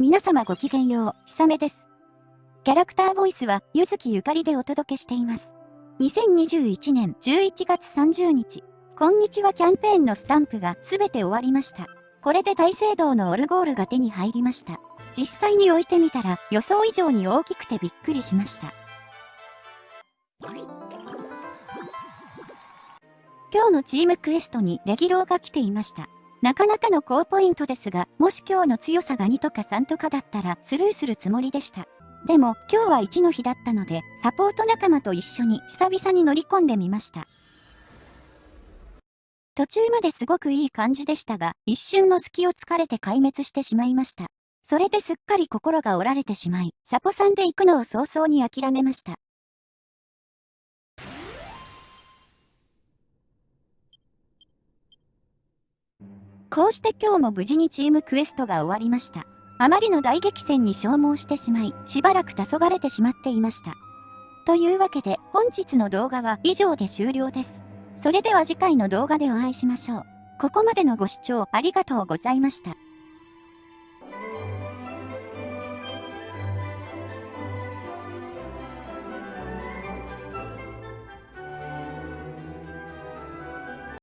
皆様ごきげんよう、ひさめです。キャラクターボイスは、ゆずきゆかりでお届けしています。2021年11月30日、こんにちはキャンペーンのスタンプがすべて終わりました。これで大聖堂のオルゴールが手に入りました。実際に置いてみたら予想以上に大きくてびっくりしました。今日のチームクエストにレギローが来ていました。なかなかの高ポイントですが、もし今日の強さが2とか3とかだったらスルーするつもりでした。でも今日は1の日だったので、サポート仲間と一緒に久々に乗り込んでみました。途中まですごくいい感じでしたが、一瞬の隙を突かれて壊滅してしまいました。それですっかり心が折られてしまい、サポさんで行くのを早々に諦めました。こうして今日も無事にチームクエストが終わりました。あまりの大激戦に消耗してしまい、しばらく黄昏れてしまっていました。というわけで本日の動画は以上で終了です。それでは次回の動画でお会いしましょう。ここまでのご視聴ありがとうございました。